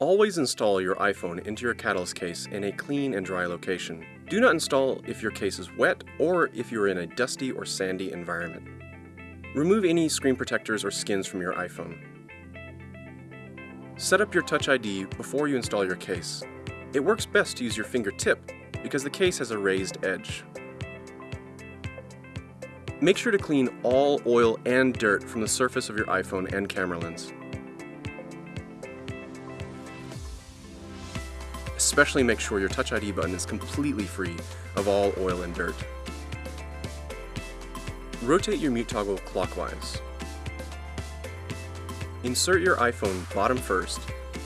Always install your iPhone into your Catalyst case in a clean and dry location. Do not install if your case is wet or if you're in a dusty or sandy environment. Remove any screen protectors or skins from your iPhone. Set up your Touch ID before you install your case. It works best to use your fingertip because the case has a raised edge. Make sure to clean all oil and dirt from the surface of your iPhone and camera lens. Especially make sure your Touch ID button is completely free of all oil and dirt. Rotate your mute toggle clockwise. Insert your iPhone bottom first,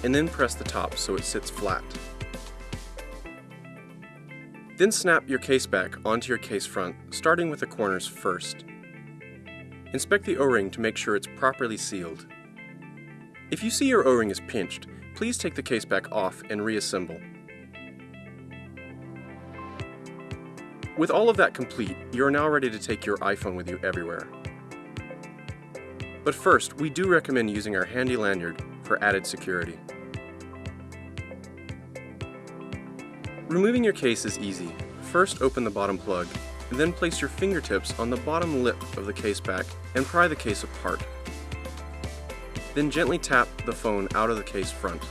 and then press the top so it sits flat. Then snap your case back onto your case front, starting with the corners first. Inspect the O-ring to make sure it's properly sealed. If you see your O-ring is pinched, please take the case back off and reassemble. With all of that complete, you are now ready to take your iPhone with you everywhere. But first, we do recommend using our handy lanyard for added security. Removing your case is easy. First open the bottom plug, then place your fingertips on the bottom lip of the case back and pry the case apart. Then gently tap the phone out of the case front.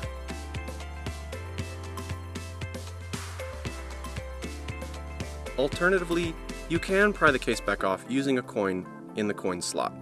Alternatively, you can pry the case back off using a coin in the coin slot.